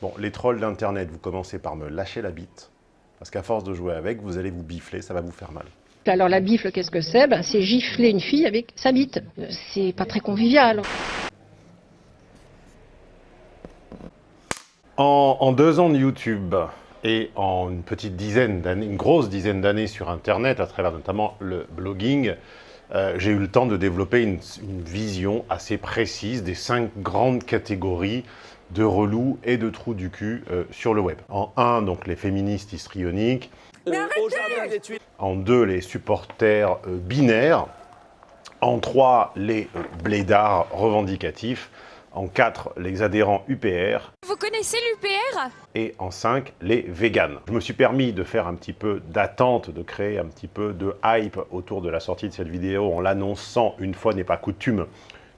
Bon, les trolls d'Internet, vous commencez par me lâcher la bite, parce qu'à force de jouer avec, vous allez vous bifler, ça va vous faire mal. Alors la bifle, qu'est-ce que c'est? Ben, C'est gifler une fille avec sa bite. C'est pas très convivial. En, en deux ans de YouTube et en une petite dizaine d'années, une grosse dizaine d'années sur Internet, à travers notamment le blogging, euh, j'ai eu le temps de développer une, une vision assez précise des cinq grandes catégories de relous et de trous du cul euh, sur le web. En un, donc les féministes histrioniques. En deux, les supporters euh, binaires. En trois, les euh, blédards revendicatifs. En quatre, les adhérents UPR. Vous connaissez l'UPR Et en cinq, les véganes. Je me suis permis de faire un petit peu d'attente, de créer un petit peu de hype autour de la sortie de cette vidéo en l'annonçant une fois n'est pas coutume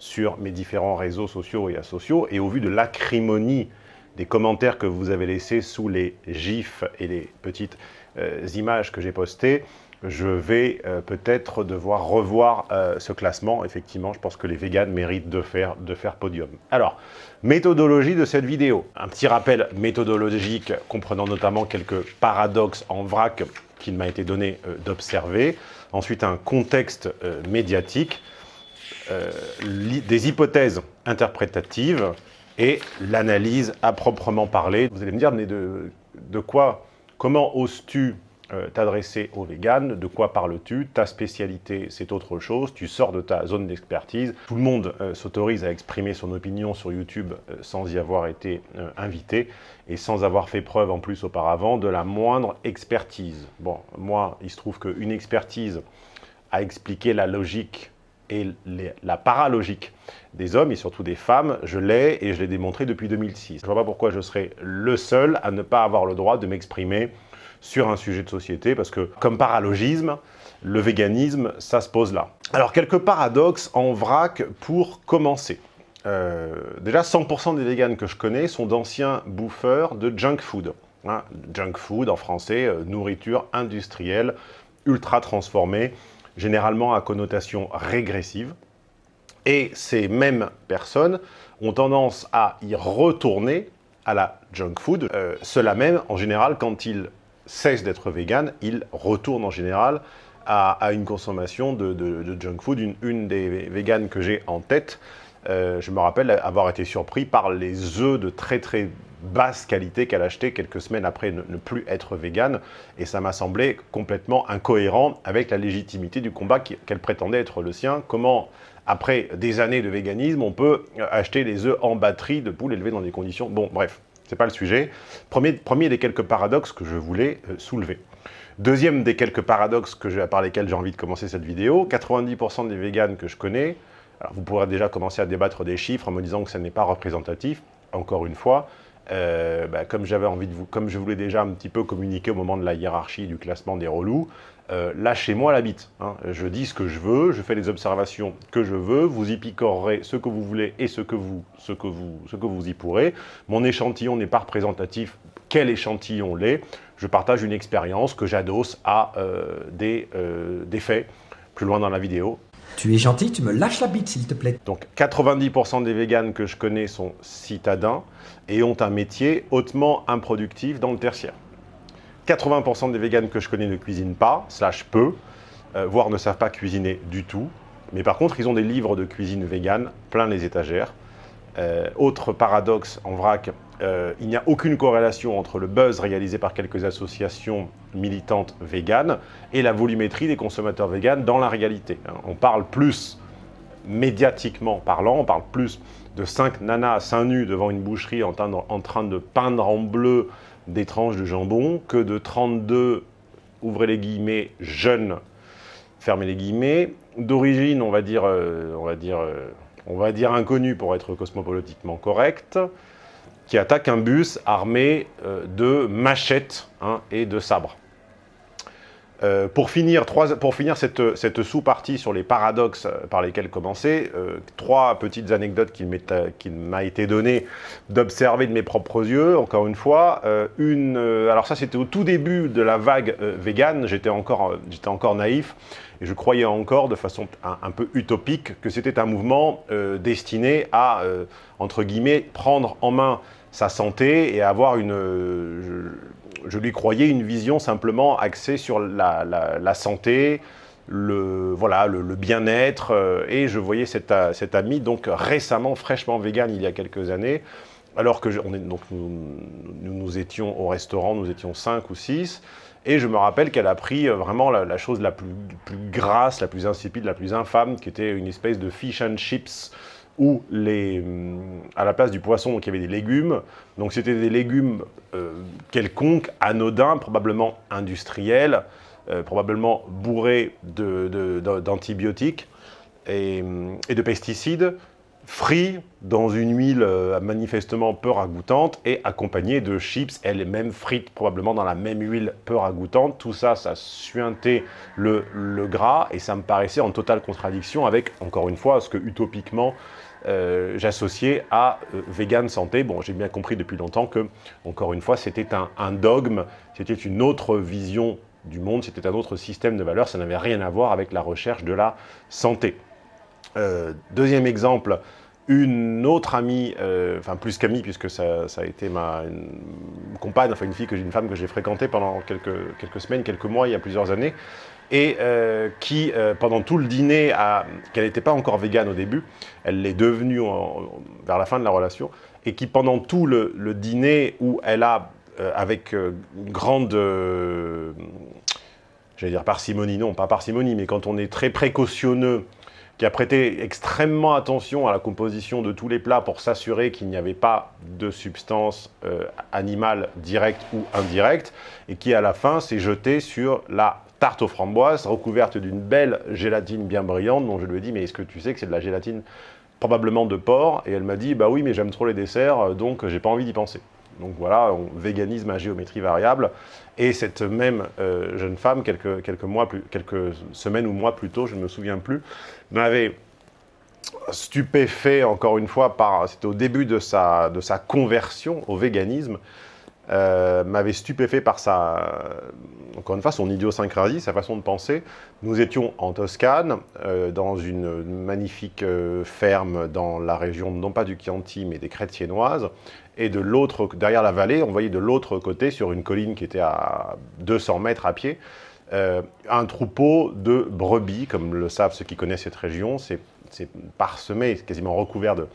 sur mes différents réseaux sociaux et asociaux. Et au vu de l'acrimonie des commentaires que vous avez laissés sous les gifs et les petites euh, images que j'ai postées, je vais euh, peut-être devoir revoir euh, ce classement. Effectivement, je pense que les véganes méritent de faire, de faire podium. Alors, méthodologie de cette vidéo. Un petit rappel méthodologique comprenant notamment quelques paradoxes en vrac qu'il m'a été donné d'observer. Ensuite, un contexte médiatique, euh, des hypothèses interprétatives et l'analyse à proprement parler. Vous allez me dire, mais de, quoi, comment oses-tu euh, t'adresser aux véganes, de quoi parles-tu? Ta spécialité, c'est autre chose, tu sors de ta zone d'expertise. Tout le monde euh, s'autorise à exprimer son opinion sur YouTube sans y avoir été invité et sans avoir fait preuve en plus auparavant de la moindre expertise. Bon, moi, il se trouve qu'une expertise à expliquer la logique et la paralogique des hommes et surtout des femmes, je l'ai et je l'ai démontré depuis 2006. Je vois pas pourquoi je serais le seul à ne pas avoir le droit de m'exprimer sur un sujet de société, parce que comme paralogisme, le véganisme, ça se pose là. Alors, quelques paradoxes en vrac pour commencer. Euh, déjà, 100% des véganes que je connais sont d'anciens bouffeurs de junk food. Hein, junk food, en français, euh, nourriture industrielle, ultra transformée, généralement à connotation régressive. Et ces mêmes personnes ont tendance à y retourner à la junk food. Euh, Cela même, en général, quand ils cessent d'être véganes, ils retournent en général à, une consommation de, junk food. Une, une des véganes que j'ai en tête, euh, je me rappelle avoir été surpris par les œufs de très très basse qualité qu'elle achetait quelques semaines après ne, plus être végane. Et ça m'a semblé complètement incohérent avec la légitimité du combat qu'elle prétendait être le sien. Comment, après des années de véganisme, on peut euh, acheter des œufs en batterie de poules élevées dans des conditions... Bon, bref, c'est pas le sujet. Premier, premier des quelques paradoxes que je voulais euh, soulever. Deuxième des quelques paradoxes que par lesquels j'ai envie de commencer cette vidéo, 90% des véganes que je connais, alors vous pourrez déjà commencer à débattre des chiffres en me disant que ça n'est pas représentatif, encore une fois, euh, bah, comme j'avais envie de vous, comme je voulais déjà un petit peu communiquer au moment de la hiérarchie du classement des relous, euh, lâchez-moi la bite. hein. Je dis ce que je veux, je fais les observations que je veux, vous y picorerez ce que vous voulez et ce que vous, ce que vous, ce que vous y pourrez. Mon échantillon n'est pas représentatif. Quel échantillon l'est Je partage une expérience que j'adosse à euh, des, des faits plus loin dans la vidéo. Tu es gentil, tu me lâches la bite s'il te plaît. Donc 90% des véganes que je connais sont citadins et ont un métier hautement improductif dans le tertiaire. 80% des véganes que je connais ne cuisinent pas, slash peu, euh, voire ne savent pas cuisiner du tout. Mais par contre, ils ont des livres de cuisine végane plein les étagères. Euh, autre paradoxe en vrac, euh, il n'y a aucune corrélation entre le buzz réalisé par quelques associations militantes véganes et la volumétrie des consommateurs véganes dans la réalité. hein. On parle plus médiatiquement parlant, on parle plus de 5 nanas à seins nus devant une boucherie en train de, peindre en bleu des tranches de jambon que de 32, ouvrez les guillemets, jeunes, fermez les guillemets, d'origine, on va dire, euh, euh, on va dire inconnu pour être cosmopolitiquement correct, qui attaquent un bus armé euh, de machettes hein, et de sabres. Euh, pour finir, pour finir cette, sous-partie sur les paradoxes euh, par lesquels commencer, trois petites anecdotes qu'il m'a été donné d'observer de mes propres yeux, encore une fois. Alors ça, c'était au tout début de la vague vegan, j'étais encore, naïf, et je croyais encore, de façon un, un peu utopique, que c'était un mouvement destiné à, entre guillemets, prendre en main sa santé et avoir une... je, lui croyais une vision simplement axée sur la, santé, le, voilà, le, bien-être, et je voyais cet, cet, ami donc récemment, fraîchement vegan il y a quelques années, alors que on est, donc nous, nous, étions au restaurant, nous étions cinq ou six, et je me rappelle qu'elle a pris euh, vraiment la, chose la plus, grasse, la plus insipide, la plus infâme, qui était une espèce de fish and chips, où les, hum, à la place du poisson, donc, il y avait des légumes. Donc c'était des légumes euh, quelconques, anodins, probablement industriels, euh, probablement bourrés d'antibiotiques et, et de pesticides, frit dans une huile euh, manifestement peu ragoûtante et accompagné de chips, elles-mêmes frites probablement dans la même huile peu ragoûtante. Tout ça, ça suintait le, gras et ça me paraissait en totale contradiction avec, encore une fois, ce que utopiquement euh, j'associais à euh, vegan santé. Bon, j'ai bien compris depuis longtemps que, encore une fois, c'était un dogme, c'était une autre vision du monde, c'était un autre système de valeurs, ça n'avait rien à voir avec la recherche de la santé. Euh, deuxième exemple, une autre amie, enfin plus qu'amie puisque ça, a été ma compagne, enfin une fille, que une femme que j'ai fréquentée pendant quelques, quelques semaines, quelques mois, il y a plusieurs années, et euh, qui, pendant tout le dîner, qu'elle n'était pas encore végane au début, elle l'est devenue vers la fin de la relation, et qui pendant tout le, dîner où elle a, avec une grande j'allais dire parcimonie, non, pas parcimonie, mais quand on est très précautionneux qui a prêté extrêmement attention à la composition de tous les plats pour s'assurer qu'il n'y avait pas de substance euh, animale directe ou indirecte, et qui à la fin s'est jeté sur la tarte aux framboises recouverte d'une belle gélatine bien brillante, dont je lui ai dit « mais est-ce que tu sais que c'est de la gélatine probablement de porc ?» Et elle m'a dit « bah oui, mais j'aime trop les desserts, donc j'ai pas envie d'y penser ». Donc voilà, véganisme à géométrie variable. Et cette même euh, jeune femme, quelques, quelques, mois plus, quelques semaines ou mois plus tôt, je ne me souviens plus, m'avait stupéfait, encore une fois, par c'était au début de sa, de sa conversion au véganisme, euh, m'avait stupéfait par sa, encore une fois, son idiosyncrasie, sa façon de penser. Nous étions en Toscane, euh, dans une magnifique ferme dans la région, non pas du Chianti, mais des Crêtes siennoises, et de l'autre, derrière la vallée, on voyait de l'autre côté, sur une colline qui était à 200 mètres à pied, euh, un troupeau de brebis, comme le savent ceux qui connaissent cette région, c'est parsemé, quasiment recouvert de,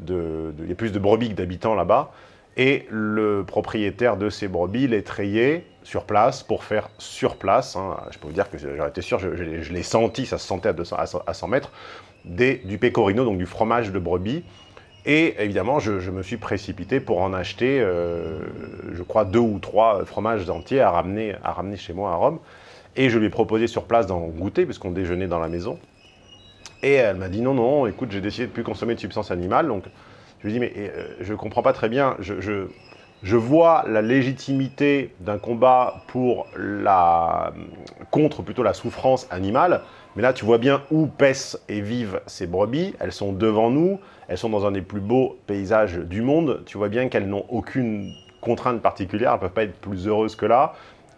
de, Il y a plus de brebis que d'habitants là-bas, et le propriétaire de ces brebis les trayait sur place pour faire sur place, hein. je peux vous dire que j'aurais été sûr, je, l'ai senti, ça se sentait à, 200, à 100 mètres, des, du pecorino, donc du fromage de brebis, et évidemment, je, me suis précipité pour en acheter, euh, je crois, deux ou trois fromages entiers à ramener, à ramener chez moi à Rome. Et je lui ai proposé sur place d'en goûter, puisqu'on déjeunait dans la maison. Et elle m'a dit non, non, écoute, j'ai décidé de ne plus consommer de substances animales. Donc, je ai dit, mais euh, je ne comprends pas très bien. Je, je, vois la légitimité d'un combat pour la, contre plutôt la souffrance animale. Mais là, tu vois bien où paissent et vivent ces brebis. Elles sont devant nous. Elles sont dans un des plus beaux paysages du monde. Tu vois bien qu'elles n'ont aucune contrainte particulière. Elles ne peuvent pas être plus heureuses que là.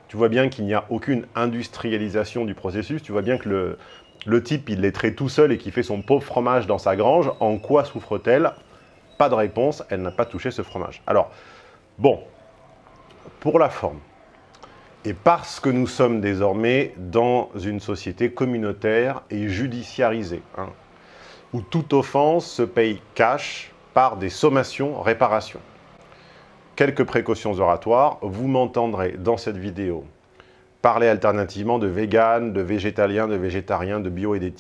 Tu vois bien qu'il n'y a aucune industrialisation du processus. Tu vois bien que le, le type, il les traite tout seul et qui fait son pauvre fromage dans sa grange. En quoi souffre-t-elle? Pas de réponse. Elle n'a pas touché ce fromage. Alors, bon, pour la forme, et parce que nous sommes désormais dans une société communautaire et judiciarisée, hein, où toute offense se paye cash par des sommations, réparations. Quelques précautions oratoires, vous m'entendrez dans cette vidéo parler alternativement de vegan, de végétalien, de végétarien, de bio et.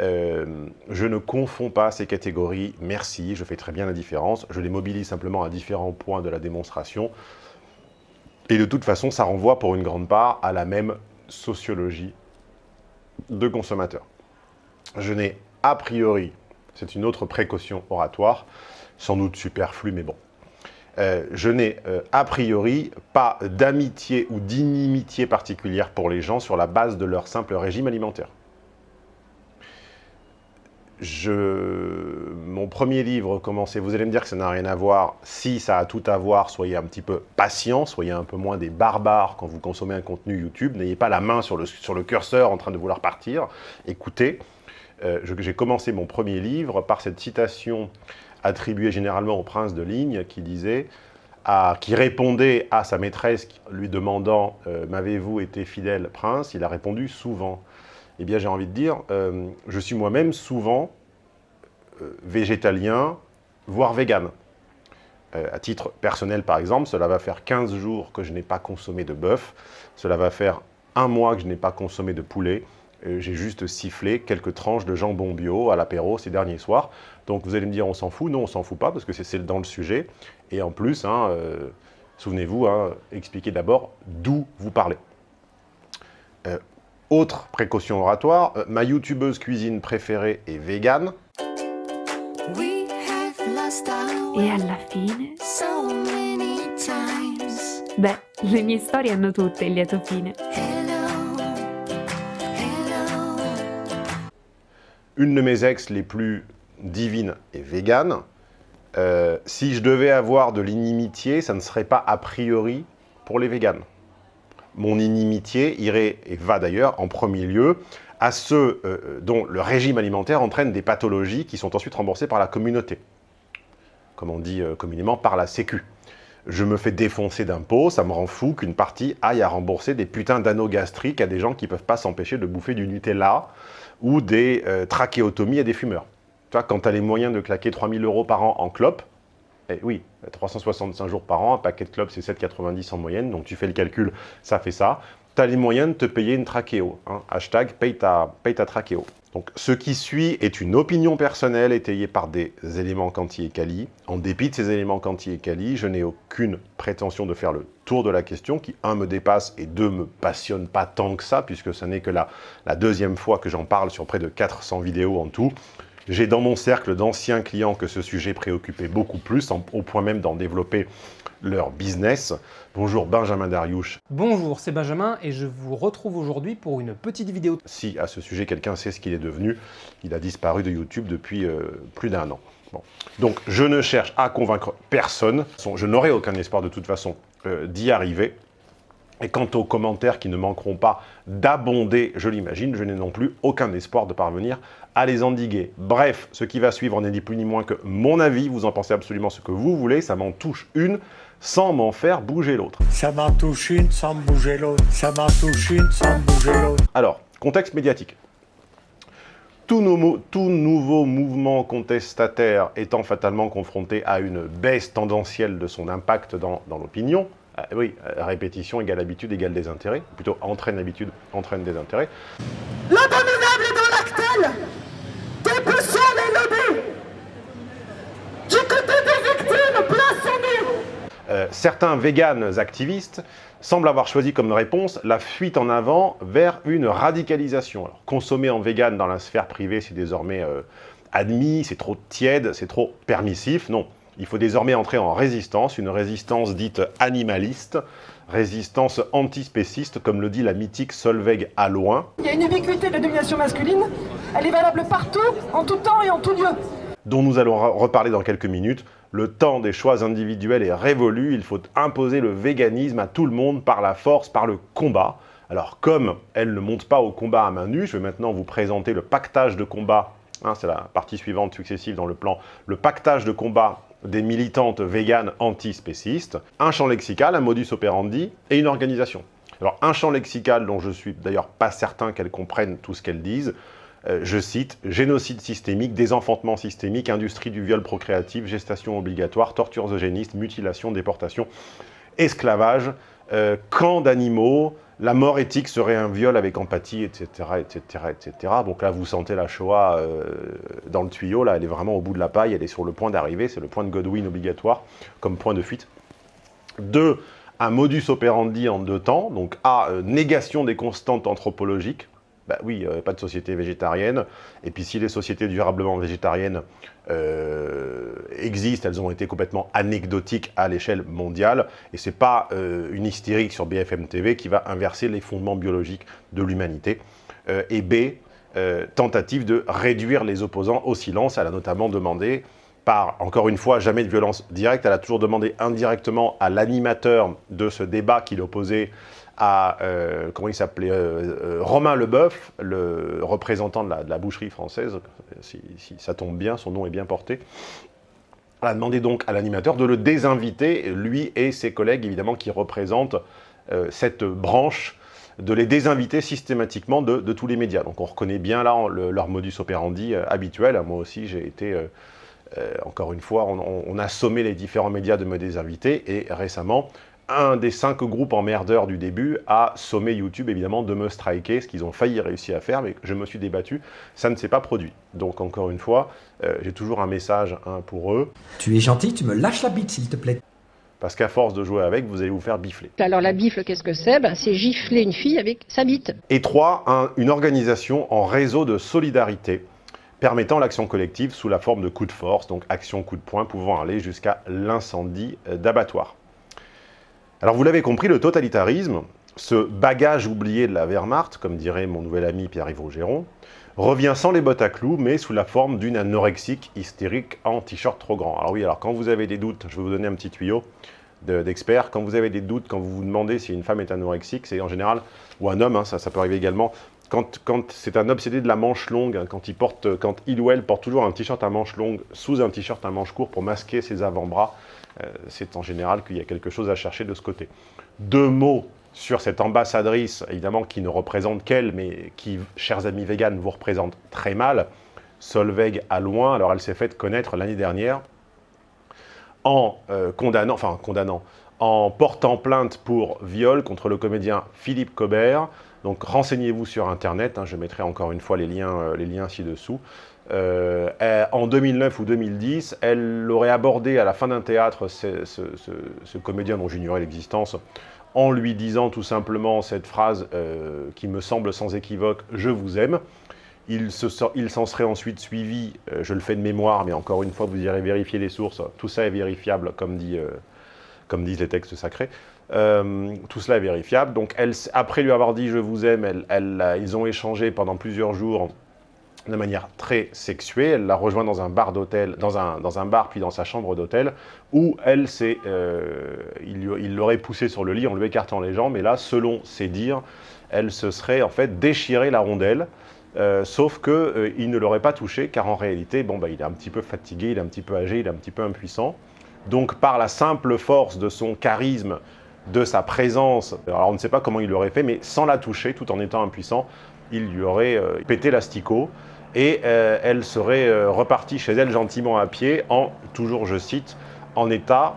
Euh, je ne confonds pas ces catégories, merci, je fais très bien la différence. Je les mobilise simplement à différents points de la démonstration. Et de toute façon, ça renvoie pour une grande part à la même sociologie de consommateur. Je n'ai a priori, c'est une autre précaution oratoire, sans doute superflue, mais bon, euh, je n'ai euh, a priori pas d'amitié ou d'inimitié particulière pour les gens sur la base de leur simple régime alimentaire je, mon premier livre commençait, vous allez me dire que ça n'a rien à voir, si ça a tout à voir, soyez un petit peu patient, soyez un peu moins des barbares quand vous consommez un contenu YouTube, n'ayez pas la main sur le, curseur en train de vouloir partir, écoutez, euh, j'ai commencé mon premier livre par cette citation attribué généralement au prince de ligne, qui disait, qui répondait à sa maîtresse lui demandant euh, M'avez-vous été fidèle, prince ?» Il a répondu « Souvent ». Eh bien, j'ai envie de dire, euh, je suis moi-même souvent euh, végétalien, voire vegan. à titre personnel, par exemple, cela va faire 15 jours que je n'ai pas consommé de bœuf, cela va faire un mois que je n'ai pas consommé de poulet, j'ai juste sifflé quelques tranches de jambon bio à l'apéro ces derniers soirs. Donc vous allez me dire, on s'en fout Non, on s'en fout pas, parce que c'est dans le sujet. Et en plus, hein, euh, souvenez-vous, hein, expliquez d'abord d'où vous parlez. Autre précaution oratoire, euh, ma youtubeuse cuisine préférée est végane. Et alla fine? So many times. Beh, le mie storie hanno tutte il lieto fine. Une de mes ex les plus divines est végane. Euh, si je devais avoir de l'inimitié, ça ne serait pas a priori pour les véganes. Mon inimitié irait, et va d'ailleurs, en premier lieu, à ceux euh, dont le régime alimentaire entraîne des pathologies qui sont ensuite remboursées par la communauté. Comme on dit euh, communément, par la sécu. Je me fais défoncer d'impôts, ça me rend fou qu'une partie aille à rembourser des putains d'anneaux gastriques à des gens qui ne peuvent pas s'empêcher de bouffer du Nutella ou des euh, trachéotomies à des fumeurs. Tu vois, quand tu as les moyens de claquer 3000 euros par an en clope, eh oui, 365 jours par an, un paquet de clopes, c'est 7,90 en moyenne, donc tu fais le calcul, ça fait ça. Tu as les moyens de te payer une trachéo. Hein. Hashtag paye ta, paye ta trachéo. Donc, ce qui suit est une opinion personnelle étayée par des éléments quanti et quali. En dépit de ces éléments quanti et quali, je n'ai aucune prétention de faire le tour de la question, qui, un, me dépasse, et deux, me passionne pas tant que ça, puisque ce n'est que la, la deuxième fois que j'en parle sur près de 400 vidéos en tout. J'ai dans mon cercle d'anciens clients que ce sujet préoccupait beaucoup plus, au point même d'en développer leur business. Bonjour Benjamin Dariouche. Bonjour, c'est Benjamin et je vous retrouve aujourd'hui pour une petite vidéo. Si à ce sujet quelqu'un sait ce qu'il est devenu, il a disparu de YouTube depuis euh, plus d'un an. Donc je ne cherche à convaincre personne, je n'aurai aucun espoir de toute façon euh, d'y arriver. Et quant aux commentaires qui ne manqueront pas d'abonder, je l'imagine, je n'ai non plus aucun espoir de parvenir à les endiguer. Bref, ce qui va suivre n'est ni plus ni moins que mon avis, vous en pensez absolument ce que vous voulez, ça m'en touche une sans m'en faire bouger l'autre. Ça m'en touche une sans bouger l'autre, ça m'en touche une sans bouger l'autre. Alors, contexte médiatique. Tout, nouveau mouvement contestataire étant fatalement confronté à une baisse tendancielle de son impact dans l'opinion, ah, oui, euh, répétition égale habitude égale des intérêts. Plutôt entraîne l'habitude, entraîne des intérêts. L'abominable est dans l'actel Dépoussons les lobbies Du côté des victimes, place euh, Certains véganes activistes semblent avoir choisi comme réponse la fuite en avant vers une radicalisation. Alors, consommer en vegan dans la sphère privée, c'est désormais euh, admis, c'est trop tiède, c'est trop permissif. Non, il faut désormais entrer en résistance, une résistance dite animaliste, résistance antispéciste, comme le dit la mythique Solveig loin. Il y a une ubiquité de la domination masculine, elle est valable partout, en tout temps et en tout lieu. Dont nous allons reparler dans quelques minutes. Le temps des choix individuels est révolu, il faut imposer le véganisme à tout le monde par la force, par le combat. Alors comme elle ne monte pas au combat à main nue, je vais maintenant vous présenter le pactage de combat, hein, c'est la partie suivante successive dans le plan, le pactage de combat des militantes véganes antispécistes, un champ lexical, un modus operandi et une organisation. Alors un champ lexical dont je suis d'ailleurs pas certain qu'elles comprennent tout ce qu'elles disent, je cite, génocide systémique, désenfantement systémique, industrie du viol procréatif, gestation obligatoire, tortures eugénistes, mutilation, déportation, esclavage, euh, camp d'animaux, la mort éthique serait un viol avec empathie, etc., etc., etc. Donc là, vous sentez la Shoah euh, dans le tuyau, là, elle est vraiment au bout de la paille, elle est sur le point d'arriver, c'est le point de Godwin obligatoire comme point de fuite. Deux, un modus operandi en deux temps, donc A, euh, négation des constantes anthropologiques, bah oui, euh, pas de société végétarienne. Et puis si les sociétés durablement végétariennes euh, existent, elles ont été complètement anecdotiques à l'échelle mondiale. Et ce n'est pas euh, une hystérique sur BFM TV qui va inverser les fondements biologiques de l'humanité. et B, tentative de réduire les opposants au silence. Elle a notamment demandé par, encore une fois, jamais de violence directe, elle a toujours demandé indirectement à l'animateur de ce débat qu'il opposait à, euh, comment il s'appelait, euh, euh, Romain Leboeuf, le représentant de la, boucherie française, si, ça tombe bien, son nom est bien porté, a demandé donc à l'animateur de le désinviter, lui et ses collègues évidemment qui représentent cette branche, de les désinviter systématiquement de, tous les médias. Donc on reconnaît bien là leur modus operandi habituel. Moi aussi j'ai été, encore une fois, on, a sommé les différents médias de me désinviter et récemment un des cinq groupes emmerdeurs du début a sommé YouTube, évidemment, de me striker, ce qu'ils ont failli réussir à faire, mais je me suis débattu, ça ne s'est pas produit. Donc, encore une fois, euh, j'ai toujours un message hein, pour eux. Tu es gentil, tu me lâches la bite, s'il te plaît. Parce qu'à force de jouer avec, vous allez vous faire bifler. Alors la bifle, qu'est-ce que c'est? Ben, C'est gifler une fille avec sa bite. Et trois, une organisation en réseau de solidarité permettant l'action collective sous la forme de coups de force, donc action coup de poing pouvant aller jusqu'à l'incendie d'abattoir. Alors vous l'avez compris, le totalitarisme, ce bagage oublié de la Wehrmacht, comme dirait mon nouvel ami Pierre-Yves Rougeron, revient sans les bottes à clous, mais sous la forme d'une anorexique hystérique en t-shirt trop grand. Alors oui, alors quand vous avez des doutes, je vais vous donner un petit tuyau d'expert, quand vous avez des doutes, quand vous vous demandez si une femme est anorexique, c'est en général, ou un homme, hein, ça, ça peut arriver également, quand, c'est un obsédé de la manche longue, hein, quand, il porte, ou elle porte toujours un t-shirt à manche longue sous un t-shirt à manche court pour masquer ses avant-bras, euh, c'est en général qu'il y a quelque chose à chercher de ce côté. Deux mots sur cette ambassadrice, évidemment, qui ne représente qu'elle, mais qui, chers amis véganes, vous représente très mal. Solveig à loin, alors elle s'est faite connaître l'année dernière en euh, condamnant, enfin condamnant, en portant plainte pour viol contre le comédien Philippe Cobert. Donc renseignez-vous sur Internet, hein, je mettrai encore une fois les liens, euh, les liens ci-dessous. Euh, en 2009 ou 2010, elle aurait abordé à la fin d'un théâtre ce, comédien dont j'ignorais l'existence, en lui disant tout simplement cette phrase euh, qui me semble sans équivoque « je vous aime ». Il s'en serait ensuite suivi, je le fais de mémoire, mais encore une fois, vous irez vérifier les sources, tout ça est vérifiable, comme, dit, comme disent les textes sacrés. Tout cela est vérifiable. Donc, après lui avoir dit « je vous aime ils ont échangé pendant plusieurs jours de manière très sexuée. Elle l'a rejoint dans un bar d'hôtel, dans un, bar puis dans sa chambre d'hôtel, où elle euh, il l'aurait poussé sur le lit en lui écartant les jambes, mais là, selon ses dires, elle se serait en fait déchiré la rondelle, euh, sauf qu'il euh, ne l'aurait pas touché, car en réalité, bon, bah, il est un petit peu fatigué, il est un petit peu âgé, il est un petit peu impuissant. Donc par la simple force de son charisme, de sa présence, alors on ne sait pas comment il l'aurait fait, mais sans la toucher, tout en étant impuissant, il lui aurait pété l'asticot et euh, elle serait euh, repartie chez elle gentiment à pied en, toujours je cite, en état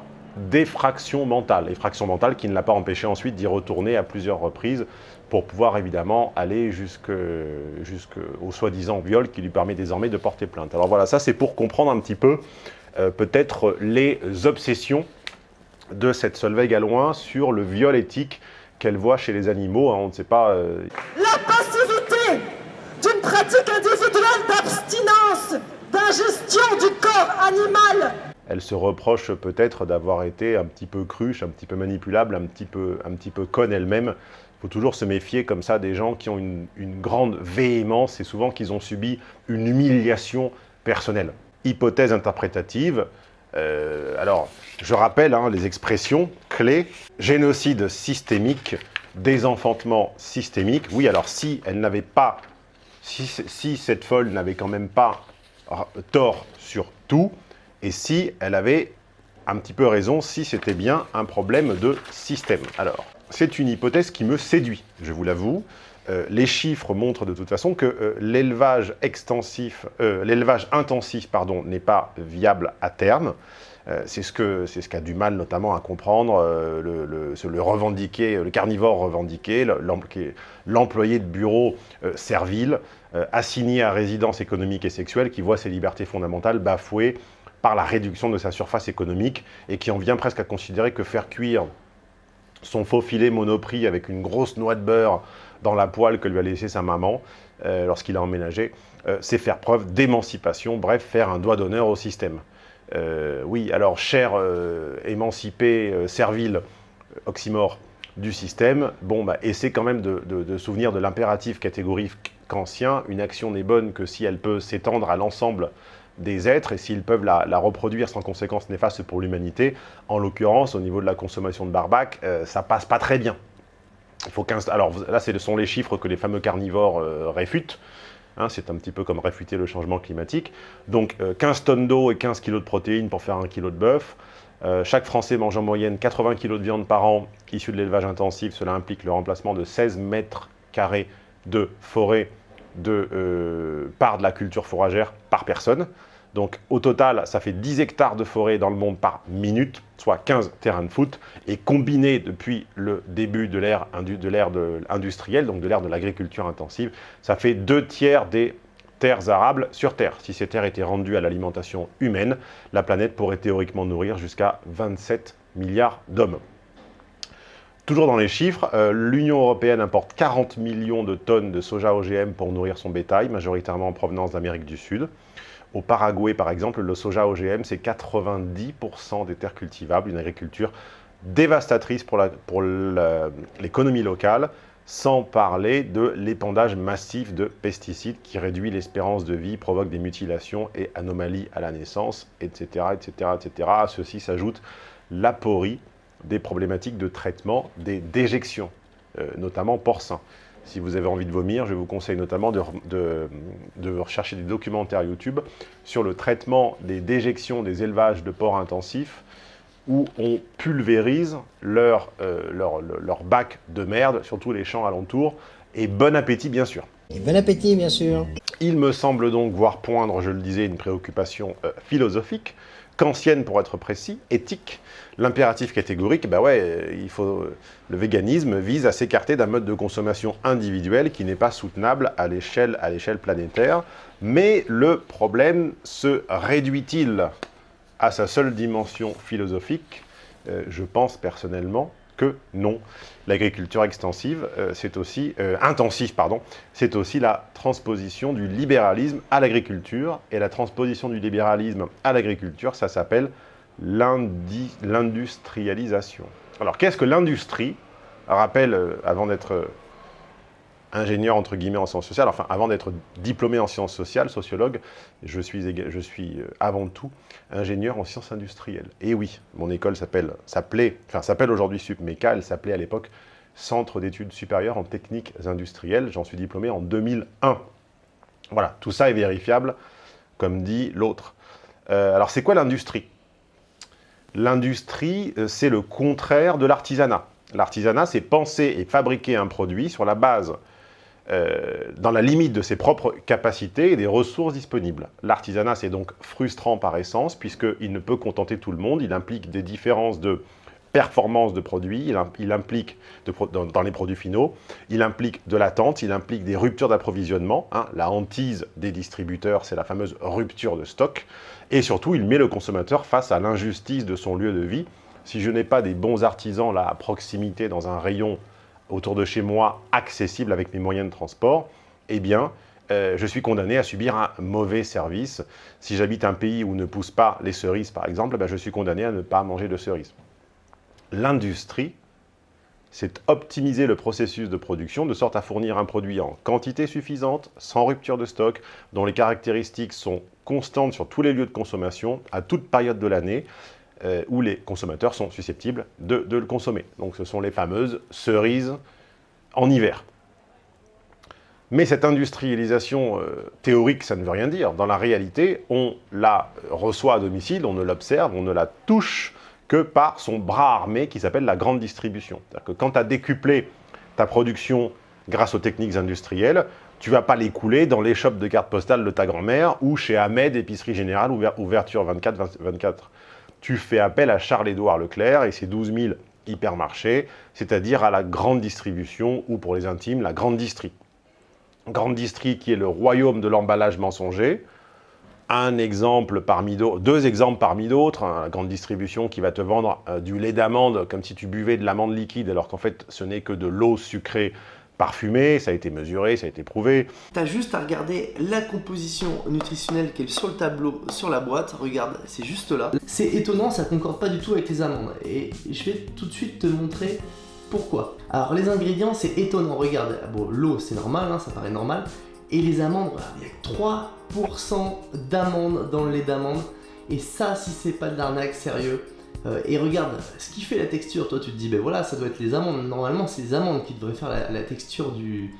d'effraction mentale. Effraction mentale qui ne l'a pas empêché ensuite d'y retourner à plusieurs reprises pour pouvoir évidemment aller jusqu'au soi-disant viol qui lui permet désormais de porter plainte. Alors voilà, ça c'est pour comprendre un petit peu euh, peut-être les obsessions de cette Solveig Galouin sur le viol éthique qu'elle voit chez les animaux. Hein. on ne sait pas... La passivité d'une pratique individuelle d'abstinence, d'ingestion du corps animal. Elle se reproche peut-être d'avoir été un petit peu cruche, un petit peu manipulable, un petit peu, un petit peu conne elle-même. Il faut toujours se méfier comme ça des gens qui ont une, grande véhémence et souvent qu'ils ont subi une humiliation personnelle. Hypothèse interprétative, euh, alors, je rappelle hein, les expressions clés. Génocide systémique, désenfantement systémique. Oui, alors si elle n'avait pas si, cette folle n'avait quand même pas tort sur tout, et si elle avait un petit peu raison, si c'était bien un problème de système. Alors, c'est une hypothèse qui me séduit, je vous l'avoue. Euh, les chiffres montrent de toute façon que euh, euh, l'élevage intensif, n'est pas viable à terme. C'est ce qu'a ce qu'a du mal notamment à comprendre le, le, le carnivore revendiqué, l'employé de bureau servile, assigné à résidence économique et sexuelle, qui voit ses libertés fondamentales bafouées par la réduction de sa surface économique et qui en vient presque à considérer que faire cuire son faux filet monoprix avec une grosse noix de beurre dans la poêle que lui a laissé sa maman lorsqu'il a emménagé, c'est faire preuve d'émancipation, bref, faire un doigt d'honneur au système. Euh, oui, alors, cher euh, émancipé, euh, servile, oxymore du système, bon, bah, essaie quand même de, souvenir de l'impératif catégorique kantien. Une action n'est bonne que si elle peut s'étendre à l'ensemble des êtres et s'ils peuvent la, reproduire sans conséquences néfastes pour l'humanité. En l'occurrence, au niveau de la consommation de barbac, ça passe pas très bien. Il Alors là, ce sont les chiffres que les fameux carnivores réfutent. Hein, c'est un petit peu comme réfuter le changement climatique. Donc 15 tonnes d'eau et 15 kg de protéines pour faire un kilo de bœuf. chaque Français mange en moyenne 80 kg de viande par an issue de l'élevage intensif. Cela implique le remplacement de 16 mètres carrés de forêt par de la culture fourragère par personne. Donc au total, ça fait 10 hectares de forêt dans le monde par minute, soit 15 terrains de foot. Et combiné depuis le début de l'ère industrielle, donc de l'ère de l'agriculture intensive, ça fait deux tiers des terres arables sur Terre. Si ces terres étaient rendues à l'alimentation humaine, la planète pourrait théoriquement nourrir jusqu'à 27 milliards d'hommes. Toujours dans les chiffres, euh, l'Union européenne importe 40 millions de tonnes de soja OGM pour nourrir son bétail, majoritairement en provenance d'Amérique du Sud. Au Paraguay, par exemple, le soja OGM, c'est 90% des terres cultivables, une agriculture dévastatrice pour l'économie locale, sans parler de l'épandage massif de pesticides qui réduit l'espérance de vie, provoque des mutilations et anomalies à la naissance, etc. etc., etc. À ceci s'ajoute l'aporie des problématiques de traitement des déjections, euh, notamment porcins. Si vous avez envie de vomir, je vous conseille notamment de, de, rechercher des documentaires YouTube sur le traitement des déjections des élevages de porcs intensifs où on pulvérise leur, euh, leur, leur, bac de merde sur tous les champs alentours. Et bon appétit, bien sûr. Et bon appétit, bien sûr. Il me semble donc voir poindre, je le disais, une préoccupation euh, philosophique ancienne pour être précis, éthique, l'impératif catégorique, bah ouais, il faut, le véganisme vise à s'écarter d'un mode de consommation individuel qui n'est pas soutenable à l'échelle planétaire. Mais le problème se réduit-il à sa seule dimension philosophique? Euh, Je pense personnellement que non. L'agriculture extensive, euh, c'est aussi, euh, intensive, pardon, c'est aussi la transposition du libéralisme à l'agriculture. Et la transposition du libéralisme à l'agriculture, ça s'appelle l'industrialisation. Alors, qu'est-ce que l'industrie? Rappel, euh, avant d'être ingénieur entre guillemets en sciences sociales, enfin avant d'être diplômé en sciences sociales, sociologue, je suis, je suis euh, avant tout ingénieur en sciences industrielles. Et oui, mon école s'appelle, s'appelait, enfin s'appelle aujourd'hui SUPMECA, elle s'appelait à l'époque Centre d'études supérieures en techniques industrielles, j'en suis diplômé en 2001. Voilà, tout ça est vérifiable, comme dit l'autre. Euh, alors c'est quoi l'industrie? L'industrie, euh, c'est le contraire de l'artisanat. L'artisanat, c'est penser et fabriquer un produit sur la base euh, dans la limite de ses propres capacités et des ressources disponibles. L'artisanat, c'est donc frustrant par essence, puisqu'il ne peut contenter tout le monde, il implique des différences de performance de produits, il, implique, dans, les produits finaux, il implique de l'attente, il implique des ruptures d'approvisionnement. Hein. La hantise des distributeurs, c'est la fameuse rupture de stock. Et surtout, il met le consommateur face à l'injustice de son lieu de vie. Si je n'ai pas des bons artisans là à proximité dans un rayon autour de chez moi accessible avec mes moyens de transport, eh bien, euh, je suis condamné à subir un mauvais service. Si j'habite un pays où ne poussent pas les cerises, par exemple, ben, je suis condamné à ne pas manger de cerises. L'industrie, c'est optimiser le processus de production de sorte à fournir un produit en quantité suffisante, sans rupture de stock, dont les caractéristiques sont constantes sur tous les lieux de consommation, à toute période de l'année, euh, où les consommateurs sont susceptibles de, le consommer. Donc ce sont les fameuses cerises en hiver. Mais cette industrialisation euh, théorique, ça ne veut rien dire. Dans la réalité, on la reçoit à domicile, on ne l'observe, on ne la touche que par son bras armé qui s'appelle la grande distribution. C'est-à-dire que quand tu as décuplé ta production grâce aux techniques industrielles, tu ne vas pas l'écouler dans les shops de cartes postales de ta grand-mère ou chez Ahmed, épicerie générale, ouverture 24-24 tu fais appel à Charles-Édouard Leclerc et ses 12 000 hypermarchés, c'est-à-dire à la grande distribution, ou pour les intimes, la grande distrie. Grande distrie qui est le royaume de l'emballage mensonger, un deux exemples parmi d'autres, hein, la grande distribution qui va te vendre euh, du lait d'amande comme si tu buvais de l'amande liquide alors qu'en fait ce n'est que de l'eau sucrée parfumé, ça a été mesuré, ça a été prouvé. T'as juste à regarder la composition nutritionnelle qui est sur le tableau, sur la boîte, regarde, c'est juste là. C'est étonnant, ça concorde pas du tout avec les amandes, et je vais tout de suite te montrer pourquoi. Alors les ingrédients, c'est étonnant, regarde, bon l'eau c'est normal, hein, ça paraît normal, et les amandes, il y a 3% d'amandes dans le lait d'amande, et ça, si c'est pas de l'arnaque, sérieux, euh, et regarde, ce qui fait la texture, toi tu te dis, ben voilà, ça doit être les amandes. Normalement, c'est les amandes qui devraient faire la, texture du,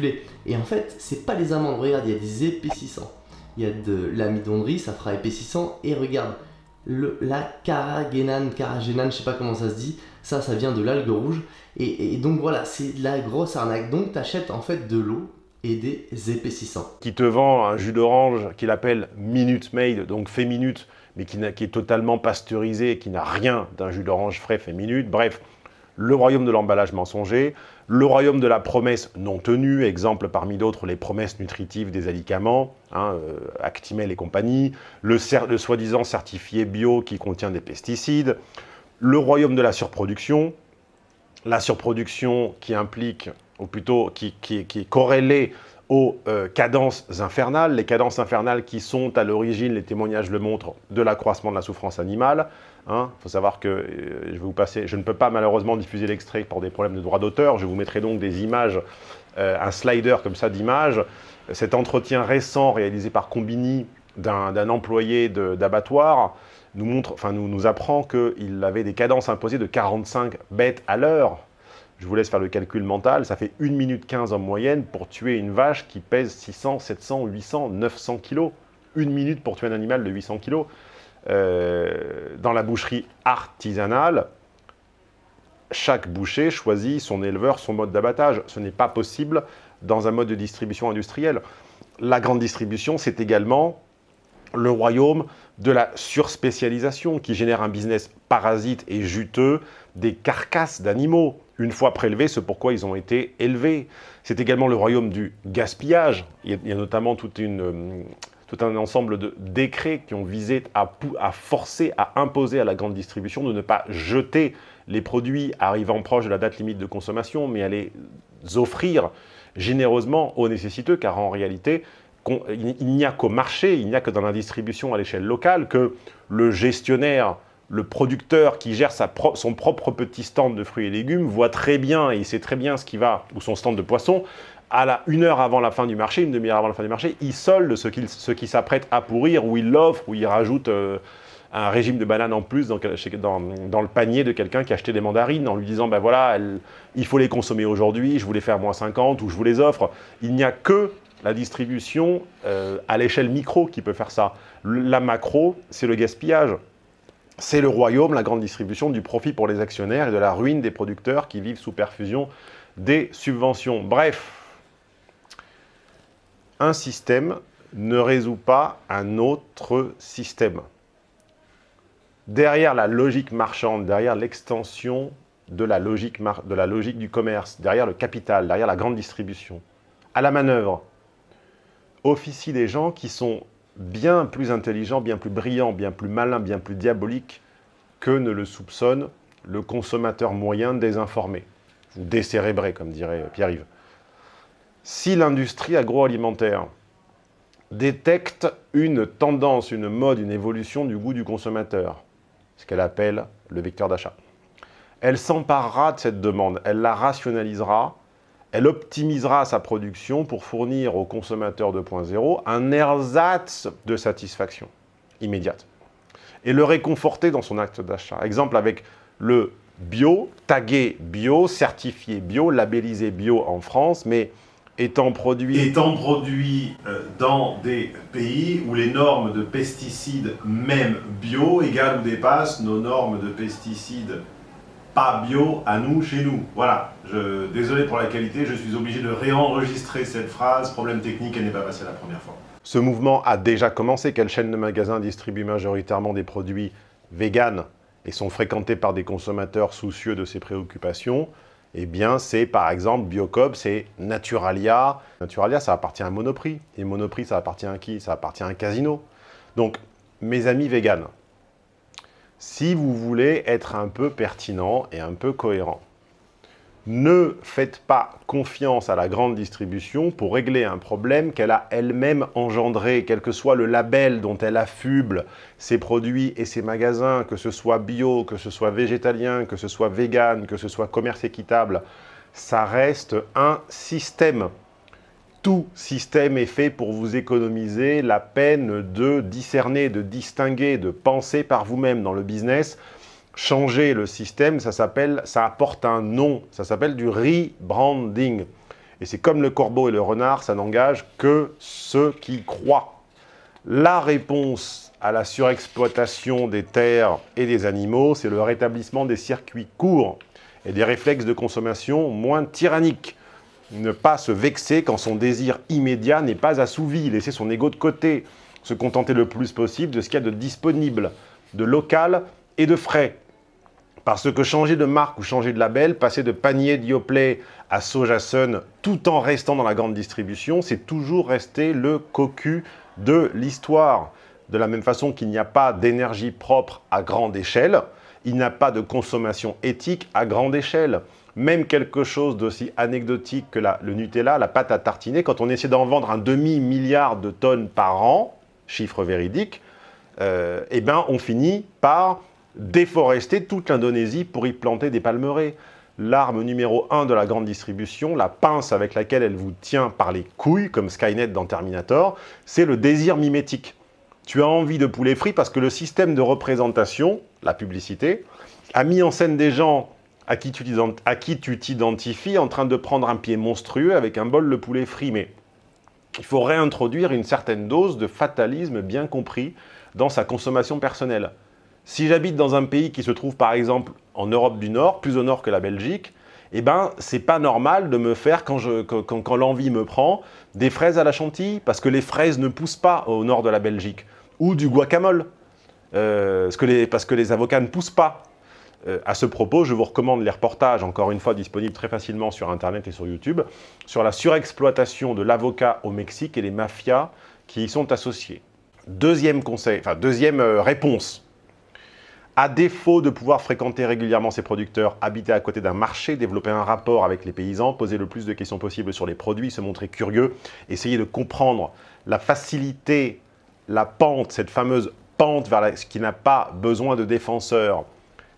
lait. Et en fait, c'est pas les amandes. Regarde, il y a des épaississants. Il y a de l'amidon de riz, ça fera épaississant. Et regarde, la caragénane, caragénane, je sais pas comment ça se dit. Ça, ça vient de l'algue rouge. Et, donc voilà, c'est de la grosse arnaque. Donc tu achètes en fait de l'eau et des épaississants. Qui te vend un jus d'orange qu'il appelle Minute Made, donc fait minute, mais qui, qui est totalement pasteurisé, qui n'a rien d'un jus d'orange frais fait. Bref, le royaume de l'emballage mensonger, le royaume de la promesse non tenue, exemple parmi d'autres les promesses nutritives des alicaments, hein, euh, Actimel et compagnie, le, soi-disant certifié bio qui contient des pesticides, le royaume de la surproduction, la surproduction qui implique, ou plutôt qui, est corrélée aux euh, cadences infernales, les cadences infernales qui sont à l'origine, les témoignages le montrent, de l'accroissement de la souffrance animale. Il hein. faut savoir que euh, je, ne peux pas malheureusement diffuser l'extrait pour des problèmes de droit d'auteur, je vous mettrai donc des images, euh, un slider comme ça d'images. Cet entretien récent réalisé par Combini d'un employé d'abattoir nous, montre, enfin, nous, nous apprend qu'il avait des cadences imposées de 45 bêtes à l'heure. Je vous laisse faire le calcul mental, ça fait 1 minute 15 en moyenne pour tuer une vache qui pèse 600, 700, 800, 900 kilos. Une minute pour tuer un animal de 800 kilos. Euh, dans la boucherie artisanale, chaque boucher choisit son éleveur, son mode d'abattage. Ce n'est pas possible dans un mode de distribution industrielle. La grande distribution, c'est également le royaume de la surspécialisation qui génère un business parasite et juteux des carcasses d'animaux, une fois prélevés, ce pourquoi ils ont été élevés. C'est également le royaume du gaspillage. Il y a, notamment toute une, euh, tout un ensemble de décrets qui ont visé à, à, forcer, à imposer à la grande distribution de ne pas jeter les produits arrivant proche de la date limite de consommation, mais à les offrir généreusement aux nécessiteux, car en réalité, il n'y a qu'au marché, il n'y a que dans la distribution à l'échelle locale que le gestionnaire, le producteur qui gère son propre petit stand de fruits et légumes voit très bien, et il sait très bien ce qui va, ou son stand de poisson, à la, une heure avant la fin du marché, une demi-heure avant la fin du marché, il solde ce qui s'apprête à pourrir, ou il l'offre, ou il rajoute euh, un régime de bananes en plus dans, le panier de quelqu'un qui a acheté des mandarines en lui disant ben voilà, il faut les consommer aujourd'hui, je vous les fais moins 50 ou je vous les offre. Il n'y a que la distribution euh, à l'échelle micro qui peut faire ça. La macro, c'est le gaspillage. C'est le royaume, la grande distribution du profit pour les actionnaires et de la ruine des producteurs qui vivent sous perfusion des subventions. Bref, un système ne résout pas un autre système. Derrière la logique marchande, derrière l'extension de, la logique du commerce, derrière le capital, derrière la grande distribution, à la manœuvre, officient des gens qui sont bien plus intelligents, bien plus brillants, bien plus malins, bien plus diaboliques que ne le soupçonne le consommateur moyen désinformé, ou décérébré, comme dirait Pierre-Yves. Si l'industrie agroalimentaire détecte une tendance, une mode, une évolution du goût du consommateur, ce qu'elle appelle le vecteur d'achat, elle s'emparera de cette demande, elle la rationalisera, elle optimisera sa production pour fournir au consommateur 2.0 un ersatz de satisfaction immédiate et le réconforter dans son acte d'achat. Exemple avec le bio, tagué bio, certifié bio, labellisé bio en France, mais étant produit, étant produit euh, dans des pays où les normes de pesticides, même bio, égalent ou dépassent nos normes de pesticides pas bio à nous, chez nous. Voilà, je, désolé pour la qualité, je suis obligé de réenregistrer cette phrase, problème technique, elle n'est pas passée la première fois. Ce mouvement a déjà commencé, quelle chaîne de magasins distribue majoritairement des produits véganes et sont fréquentés par des consommateurs soucieux de ces préoccupations? Eh bien, c'est par exemple Biocob, c'est Naturalia. Naturalia, ça appartient à Monoprix. Et Monoprix, ça appartient à qui? Ça appartient à un casino. Donc, mes amis véganes, si vous voulez être un peu pertinent et un peu cohérent. Ne faites pas confiance à la grande distribution pour régler un problème qu'elle a elle-même engendré, quel que soit le label dont elle affuble ses produits et ses magasins, que ce soit bio, que ce soit végétalien, que ce soit vegan, que ce soit commerce équitable, ça reste un système tout système est fait pour vous économiser la peine de discerner, de distinguer, de penser par vous-même dans le business. Changer le système, ça s'appelle, ça apporte un nom, ça s'appelle du rebranding. Et c'est comme le corbeau et le renard, ça n'engage que ceux qui croient. La réponse à la surexploitation des terres et des animaux, c'est le rétablissement des circuits courts et des réflexes de consommation moins tyranniques. Ne pas se vexer quand son désir immédiat n'est pas assouvi, laisser son ego de côté, se contenter le plus possible de ce qu'il y a de disponible, de local et de frais. Parce que changer de marque ou changer de label, passer de panier Dioplay à Soja Sun, tout en restant dans la grande distribution, c'est toujours rester le cocu de l'histoire. De la même façon qu'il n'y a pas d'énergie propre à grande échelle, il n'y a pas de consommation éthique à grande échelle. Même quelque chose d'aussi anecdotique que le Nutella, la pâte à tartiner, quand on essaie d'en vendre un demi-milliard de tonnes par an, chiffre véridique, euh, eh ben on finit par déforester toute l'Indonésie pour y planter des palmeraies. L'arme numéro un de la grande distribution, la pince avec laquelle elle vous tient par les couilles, comme Skynet dans Terminator, c'est le désir mimétique. Tu as envie de poulet frit parce que le système de représentation, la publicité, a mis en scène des gens à qui tu t'identifies en train de prendre un pied monstrueux avec un bol de poulet frit. Mais il faut réintroduire une certaine dose de fatalisme bien compris dans sa consommation personnelle. Si j'habite dans un pays qui se trouve par exemple en Europe du Nord, plus au nord que la Belgique, eh ben, c'est pas normal de me faire, quand, l'envie me prend, des fraises à la chantilly, parce que les fraises ne poussent pas au nord de la Belgique. Ou du guacamole, euh, parce que les avocats ne poussent pas. Euh, à ce propos, je vous recommande les reportages, encore une fois disponibles très facilement sur Internet et sur YouTube, sur la surexploitation de l'avocat au Mexique et les mafias qui y sont associées. Deuxième conseil, enfin deuxième euh, réponse à défaut de pouvoir fréquenter régulièrement ses producteurs, habiter à côté d'un marché, développer un rapport avec les paysans, poser le plus de questions possibles sur les produits, se montrer curieux, essayer de comprendre la facilité, la pente, cette fameuse pente vers ce qui n'a pas besoin de défenseurs,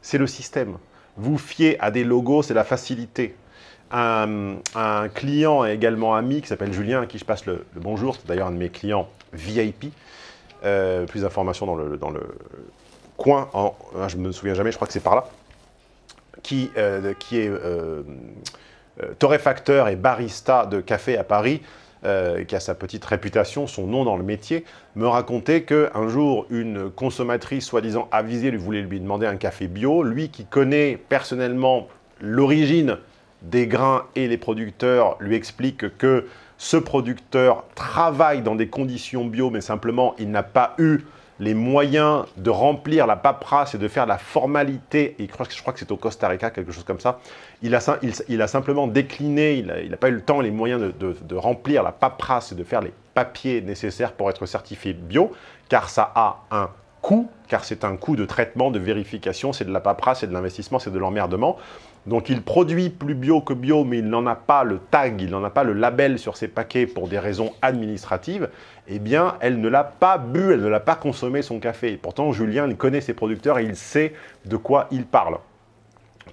c'est le système. Vous fiez à des logos, c'est la facilité. Un, client également ami qui s'appelle Julien, à qui je passe le, bonjour, c'est d'ailleurs un de mes clients VIP. Euh, plus d'informations dans le, coin, en, je ne me souviens jamais, je crois que c'est par là, qui, euh, est euh, torréfacteur et barista de café à Paris, qui a sa petite réputation, son nom dans le métier, me racontait qu'un jour, une consommatrice soi-disant avisée lui voulait lui demander un café bio. Lui qui connaît personnellement l'origine des grains et les producteurs lui explique que ce producteur travaille dans des conditions bio, mais simplement il n'a pas eu les moyens de remplir la paperasse et de faire la formalité, et je crois, que c'est au Costa Rica, quelque chose comme ça, il a, simplement décliné, il n'a pas eu le temps, les moyens de, de, remplir la paperasse et de faire les papiers nécessaires pour être certifié bio, car ça a un coût, car c'est un coût de traitement, de vérification, c'est de la paperasse, c'est de l'investissement, c'est de l'emmerdement. Donc il produit plus bio que bio, mais il n'en a pas le tag, il n'en a pas le label sur ses paquets pour des raisons administratives, eh bien, elle ne l'a pas bu, elle ne l'a pas consommé son café. pourtant, Julien, connaît ses producteurs et il sait de quoi il parle.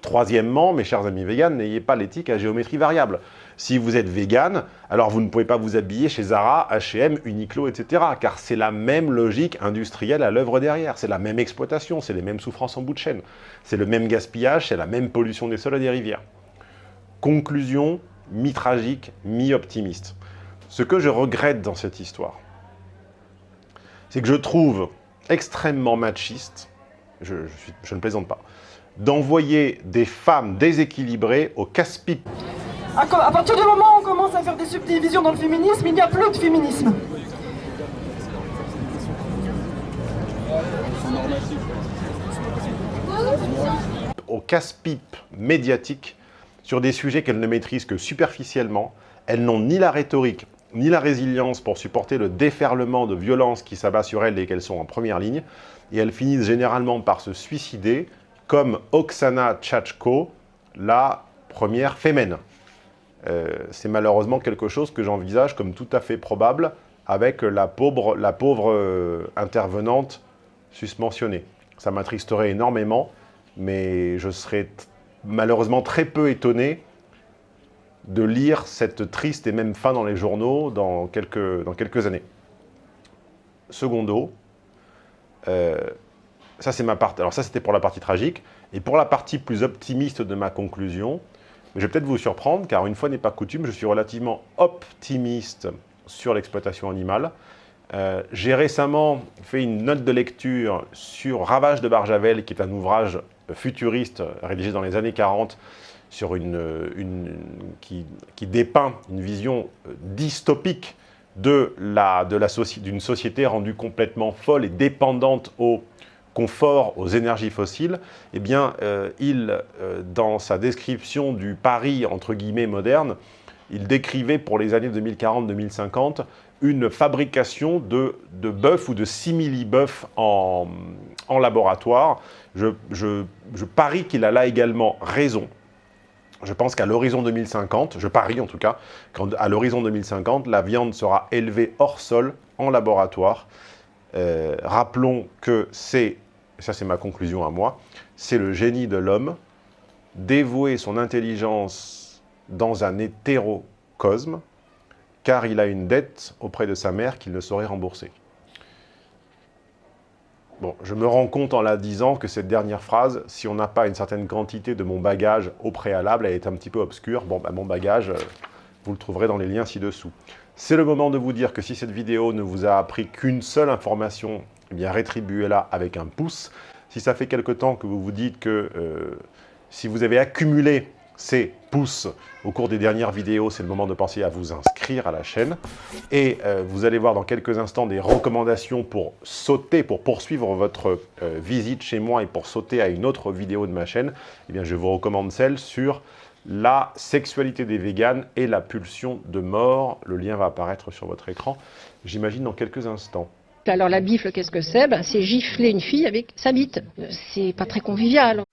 Troisièmement, mes chers amis véganes, n'ayez pas l'éthique à géométrie variable. Si vous êtes vegan, alors vous ne pouvez pas vous habiller chez Zara, H&M, Uniqlo, etc. Car c'est la même logique industrielle à l'œuvre derrière. C'est la même exploitation, c'est les mêmes souffrances en bout de chaîne. C'est le même gaspillage, c'est la même pollution des sols et des rivières. Conclusion, mi-tragique, mi-optimiste. Ce que je regrette dans cette histoire, c'est que je trouve extrêmement machiste, je, je ne plaisante pas, d'envoyer des femmes déséquilibrées au casse-pipe à, partir du moment où on commence à faire des subdivisions dans le féminisme, il n'y a plus de féminisme. Au casse-pipe médiatique sur des sujets qu'elles ne maîtrisent que superficiellement. Elles n'ont ni la rhétorique, ni la résilience pour supporter le déferlement de violence qui s'abat sur elles et qu'elles sont en première ligne. Et elles finissent généralement par se suicider, comme Oksana Tchachko, la première fémène. Euh, c'est malheureusement quelque chose que j'envisage comme tout à fait probable avec la pauvre, euh, intervenante susmentionnée. Ça m'attristerait énormément, mais je serais malheureusement très peu étonné de lire cette triste et même fin dans les journaux dans quelques, dans quelques années. Secondo, euh, ça c'est ma. Alors ça c'était pour la partie tragique. Et pour la partie plus optimiste de ma conclusion, je vais peut-être vous surprendre, car une fois n'est pas coutume, je suis relativement optimiste sur l'exploitation animale. Euh, j'ai récemment fait une note de lecture sur Ravage de Barjavel, qui est un ouvrage futuriste rédigé dans les années 40, sur une, qui, dépeint une vision dystopique d'une la, de la société rendue complètement folle et dépendante au confort aux énergies fossiles, eh bien, euh, il, euh, dans sa description du Paris, entre guillemets, moderne, il décrivait pour les années 2040-2050 une fabrication de, de bœufs ou de simili-bœufs en, en, laboratoire. Je, je, je parie qu'il a là également raison. Je pense qu'à l'horizon 2050, je parie en tout cas, qu'à l'horizon 2050, la viande sera élevée hors sol, en laboratoire. Euh, rappelons que c'est et ça c'est ma conclusion à moi, c'est le génie de l'homme, dévouer son intelligence dans un hétérocosme, car il a une dette auprès de sa mère qu'il ne saurait rembourser. Bon, je me rends compte en la disant que cette dernière phrase, si on n'a pas une certaine quantité de mon bagage au préalable, elle est un petit peu obscure. Bon, bah, mon bagage, euh, vous le trouverez dans les liens ci-dessous. C'est le moment de vous dire que si cette vidéo ne vous a appris qu'une seule information eh bien rétribuez-la avec un pouce. Si ça fait quelque temps que vous vous dites que euh, si vous avez accumulé ces pouces au cours des dernières vidéos, c'est le moment de penser à vous inscrire à la chaîne. Et euh, vous allez voir dans quelques instants des recommandations pour sauter, pour poursuivre votre euh, visite chez moi et pour sauter à une autre vidéo de ma chaîne. Eh bien, je vous recommande celle sur la sexualité des véganes et la pulsion de mort. Le lien va apparaître sur votre écran, j'imagine, dans quelques instants. Alors la bifle, qu'est-ce que c'est? Ben, C'est gifler une fille avec sa bite. C'est pas très convivial.